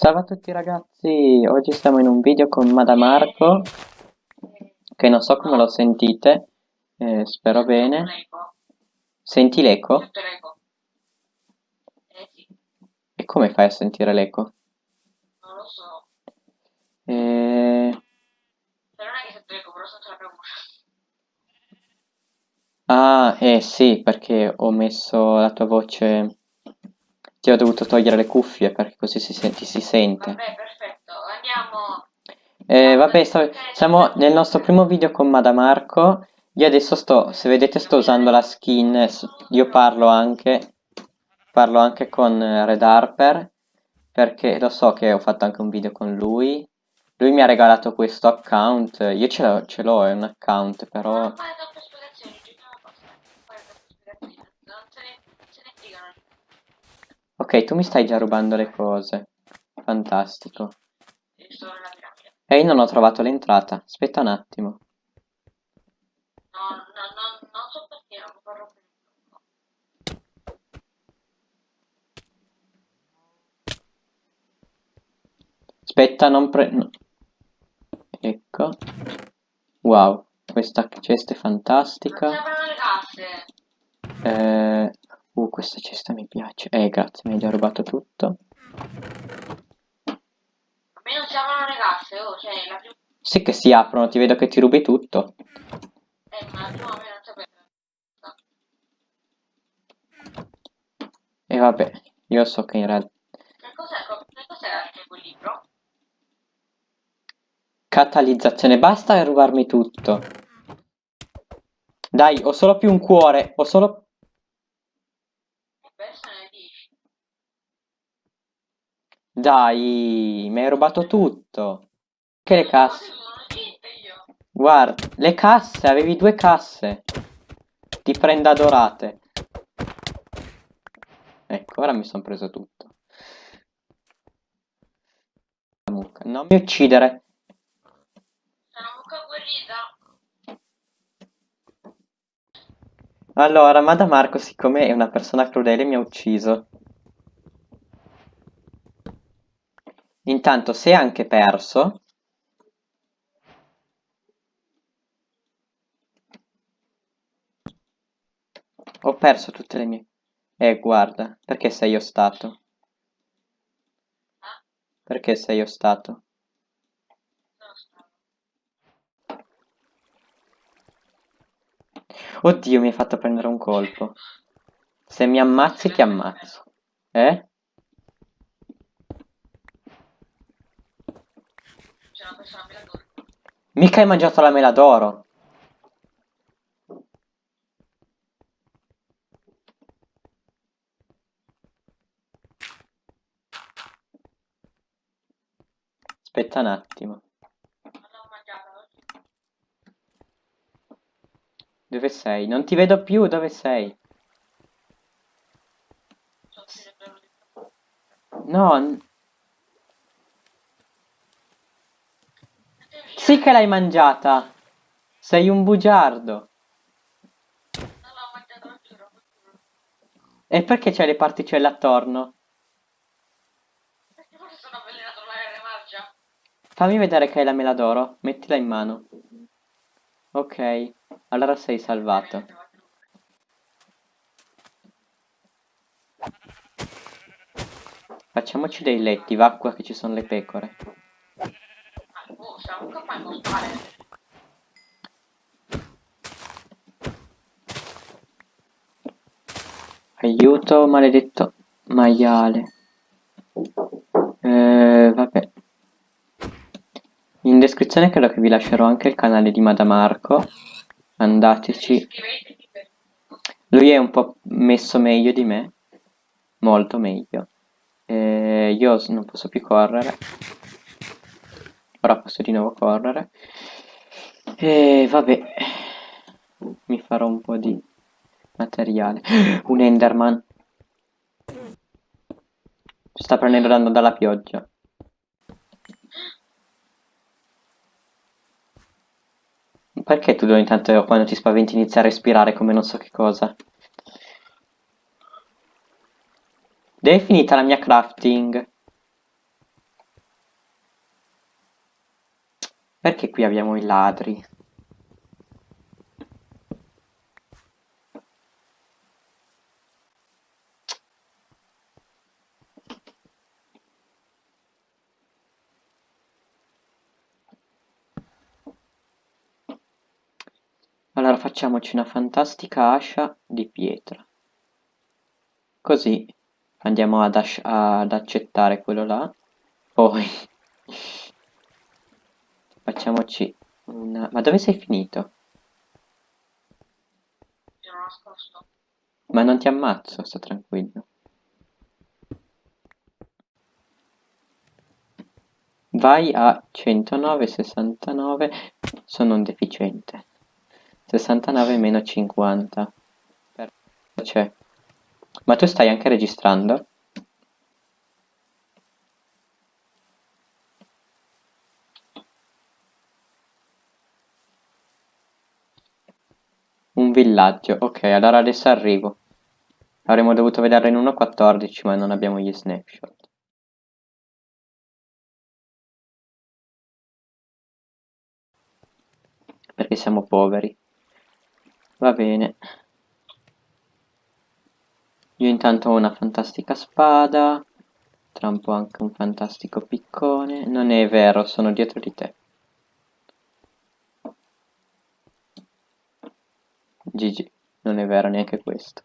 Salve a tutti ragazzi, oggi siamo in un video con Madamarco, che non so come lo sentite, eh, spero bene. Senti l'eco? E come fai a sentire l'eco? non lo so. Eh... Non è che sento l'eco, però sento la voce. Ah, eh sì, perché ho messo la tua voce... Ti ho dovuto togliere le cuffie perché così si, ti si sente. Vabbè, perfetto. Andiamo. Eh, vabbè, sto- siamo nel nostro primo video con Madamarco. Io adesso sto, se vedete, sto usando la skin. Io parlo anche, parlo anche con eh, Red Harper perché lo so che ho fatto anche un video con lui. Lui mi ha regalato questo account. Io ce l'ho, ce l'ho, è un account, però. Non fare troppe spiegazioni, giochiamo basta. Non fare troppe spiegazioni. Non se ne, se ne fregano. Ok, tu mi stai già rubando le cose. Fantastico. E io non ho trovato l'entrata. Aspetta un attimo. No, no, no, non so perché non più. Aspetta, non pre... no. Ecco. Wow, questa cesta è fantastica. si aprono le casse. Eh... Uh, questa cesta mi piace. Eh, grazie, mi hai già rubato tutto. A me non si aprono le casse, oh, cioè la prima... Sì che si aprono, ti vedo che ti rubi tutto. Eh, ma la prima me non sapeva. E vabbè, io so che in realtà... Che cos'è, che cos'è anche quel libro? Catalizzazione, basta rubarmi tutto. Dai, ho solo più un cuore, ho solo... E questo ne dici. Dai, mi hai rubato tutto. Che le casse... Guarda, le casse, avevi due casse. Ti prenda dorate. Ecco, ora mi sono preso tutto. Non mi uccidere. Sono mucca guerrita. Allora, Madamarco, siccome è una persona crudele, mi ha ucciso. Intanto, se anche perso... Ho perso tutte le mie... Eh, guarda, perché sei io stato? Ah, Perché sei io stato? sono stato. Oddio, mi hai fatto prendere un colpo. Se mi ammazzi, ti ammazzo. Eh? Me la torna. Mica hai mangiato la mela d'oro. Aspetta un attimo. Dove sei? Non ti vedo più, dove sei? No, sì che l'hai mangiata. Sei un bugiardo. E perché c'hai le particelle attorno? Perché forse sono avvelenato l'aereo marcia? Fammi vedere che hai la mela d'oro. Mettila in mano. Ok, allora sei salvato. Facciamoci dei letti, va qua che ci sono le pecore. Ah, oh, se la mucca fa costare. Aiuto, maledetto maiale. Eh, vabbè. In descrizione credo che vi lascerò anche il canale di Madamarco. Andateci. Lui è un po' messo meglio di me. Molto meglio. Eh, io non posso più correre. Ora posso di nuovo correre. E vabbè. Mi farò un po' di materiale. Un Enderman. Sta prendendo danno dalla pioggia. Perché tu ogni tanto quando ti spaventi inizi a respirare come non so che cosa? Dove è finita la mia crafting? Perché qui abbiamo i ladri? Allora facciamoci una fantastica ascia di pietra. Così andiamo ad, ad accettare quello là. Poi facciamoci una... Ma dove sei finito? Sono nascosto. Ma non ti ammazzo, sta tranquillo. Vai a 109, 69, sono un deficiente. 69 meno 50. Perfetto, c'è. Ma tu stai anche registrando? Un villaggio, ok, allora adesso arrivo. Avremmo dovuto vederlo in 1.14, ma non abbiamo gli snapshot. Perché siamo poveri. Va bene. Io intanto ho una fantastica spada. Tra un po' anche un fantastico piccone. Non è vero, sono dietro di te. GG, non è vero neanche questo.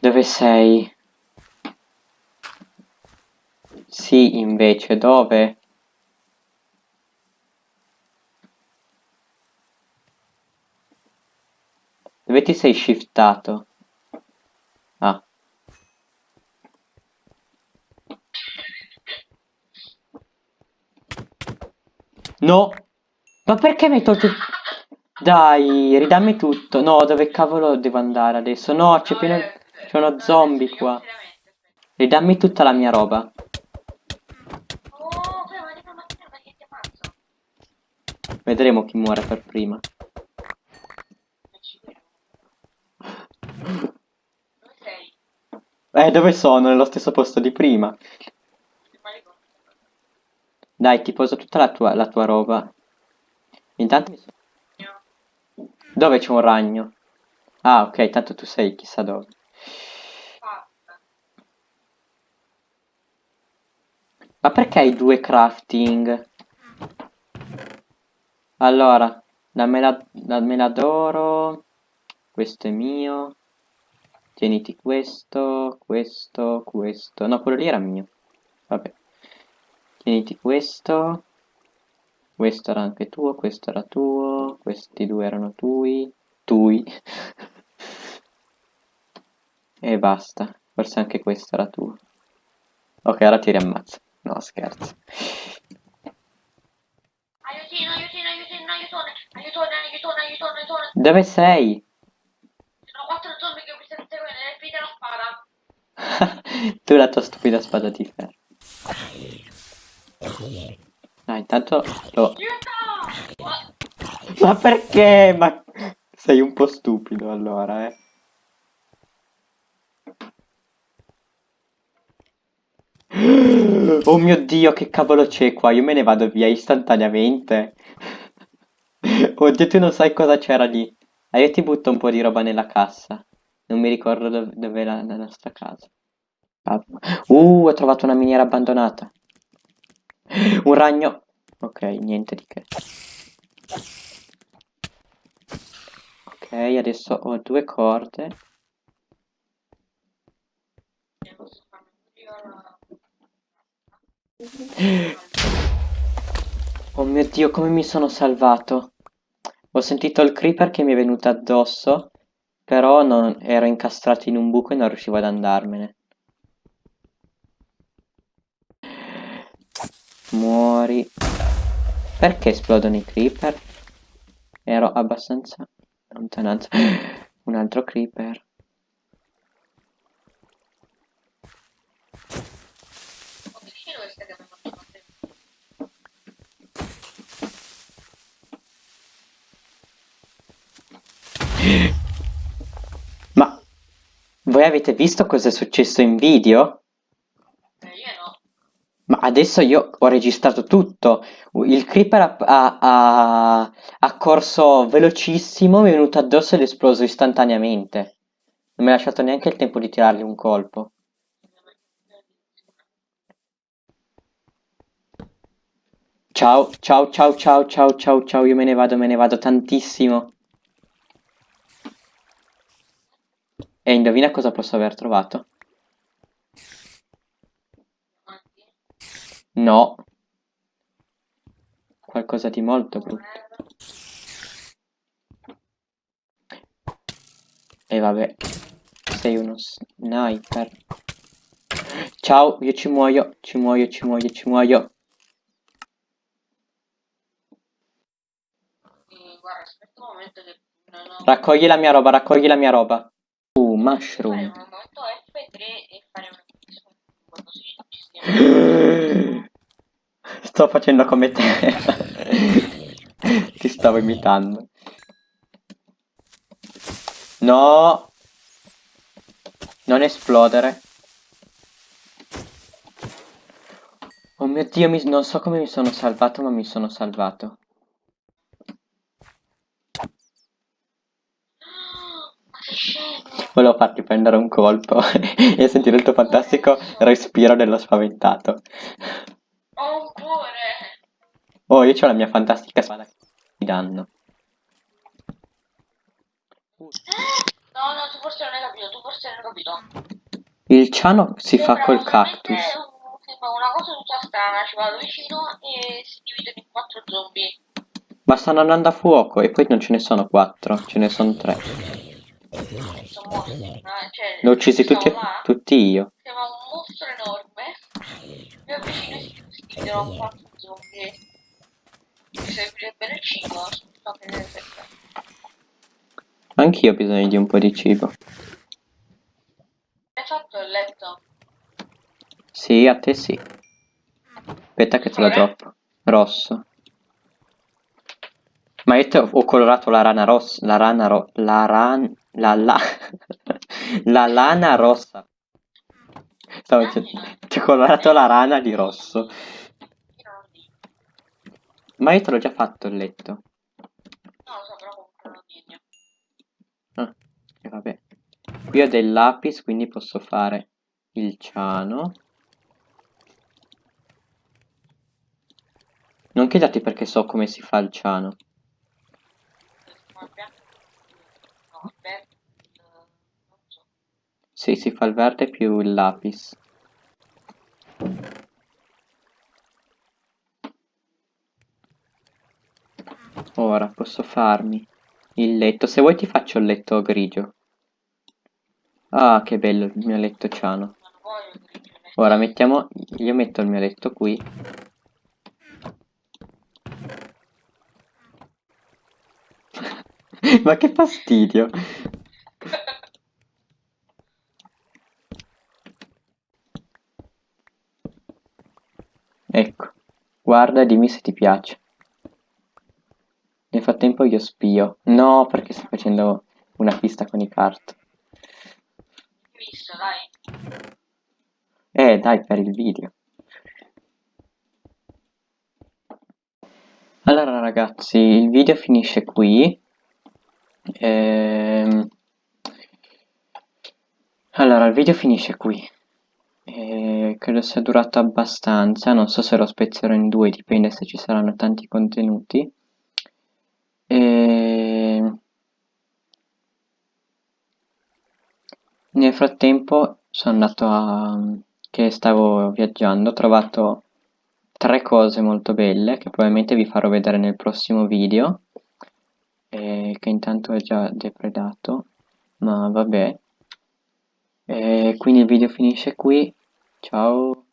Dove sei? Sì, invece, dove? Dove ti sei shiftato? Ah. No! Ma perché mi hai tolto... Dai, ridammi tutto. No, dove cavolo devo andare adesso? No, c'è pieno... C'è uno zombie qua. Ridammi tutta la mia roba. Oh, ammazzo. Vedremo chi muore per prima. Dove sei? Eh, dove sono? Nello stesso posto di prima. Dai, ti poso tutta la tua, la tua roba. Intanto mi so- Io. Dove c'è un ragno? Ah, ok, tanto tu sei chissà dove. Ma perché hai due crafting? Allora, dammela, dammela d'oro. Questo è mio. Tieniti questo, questo, questo. No, quello lì era mio. Vabbè. Tieniti questo. Questo era anche tuo, questo era tuo. Questi due erano tui. Tui. e basta. Forse anche questo era tuo. Ok, ora ti riammazzo. No, scherzo. Aiutino, aiutino, aiutino, aiutone, aiutone, aiutone, aiutone, aiutone. Dove sei? Sono quattro zombie che mi stanno seguendo, riempite la spada. tu la tua stupida spada di ferro. Ah, intanto lo... Ma perché? Ma sei un po' stupido allora, eh. Oh mio Dio, che cavolo c'è qua? Io me ne vado via istantaneamente. Oddio, tu non sai cosa c'era lì. Ah, io ti butto un po' di roba nella cassa. Non mi ricordo dov- dov'è la, la nostra casa. Ah, Uh, ho trovato una miniera abbandonata. Un ragno. Ok, niente di che. Ok, adesso ho due corde. Oh mio Dio, come mi sono salvato. Ho sentito il creeper che mi è venuto addosso, però non- ero incastrato in un buco e non riuscivo ad andarmene. Muori. Perché esplodono i creeper? Ero abbastanza lontananza. Un altro creeper. Battere. Voi avete visto cosa è successo in video? Adesso io ho registrato tutto. Il creeper ha, ha- ha- ha corso velocissimo, mi è venuto addosso ed è esploso istantaneamente. Non mi ha lasciato neanche il tempo di tirargli un colpo. Ciao, ciao, ciao, ciao, ciao, ciao, ciao, io me ne vado, me ne vado tantissimo. E indovina cosa posso aver trovato? No. Qualcosa di molto brutto. E vabbè, sei uno sniper. Ciao, io ci muoio, ci muoio, ci muoio, ci muoio. Raccogli la mia roba, raccogli la mia roba. Uh, mushroom. un momento F3 e fare un così ci stiamo. Sto facendo come te. Ti stavo imitando. No. Non esplodere. Oh mio Dio, mi- non so come mi sono salvato, ma mi sono salvato. Volevo farti prendere un colpo e sentire il tuo fantastico respiro dello spaventato. Oh, io ho la mia fantastica spada che ti danno. No, no, tu forse non hai capito, tu forse non hai capito. Il ciano si fa Sembra col solamente cactus. Sembra una cosa tutta strana, ci vado vicino e si dividono in quattro zombie. Ma stanno andando a fuoco e poi non ce ne sono quattro, ce ne sono tre. Sono cioè... Li ho uccisi tutti, tutti io. Sembra un mostro enorme. Mi avvicino e si dividono in quattro zombie. Mi servirebbe il cibo, che deve essere. Anch'io ho bisogno di un po' di cibo. Hai fatto il letto? Sì, a te sì. Aspetta che te lo Colore? droppo. Rosso. Ma io ho ho colorato la rana rossa. La rana ro... La ran... La la... la lana rossa. Stavo dicendo... Ti ho colorato la rana di rosso. Io non lo dico. Ma io te l'ho già fatto il letto. Non lo so, però comunque non dico. Ah, e vabbè. Qui ho del lapis, quindi posso fare il ciano. Non chiedati perché so come si fa il ciano. No. No. Eh. Sì, si fa il verde più il lapis. Ora posso farmi il letto. Se vuoi ti faccio il letto grigio. Ah, che bello il mio letto ciano. Ora mettiamo... Io metto il mio letto qui. Ma che fastidio. Ecco, guarda e dimmi se ti piace. Nel frattempo io spio. No, perché sto facendo una pista con i kart. Visto, dai. Eh, dai, per il video. Allora ragazzi, il video finisce qui. Ehm, Allora, il video finisce qui. Eh, credo sia durato abbastanza, non so se lo spezzerò in due, dipende se ci saranno tanti contenuti. E... Nel frattempo sono andato a... che stavo viaggiando, ho trovato tre cose molto belle che probabilmente vi farò vedere nel prossimo video, eh, che intanto ho già depredato, ma vabbè. E quindi il video finisce qui, ciao!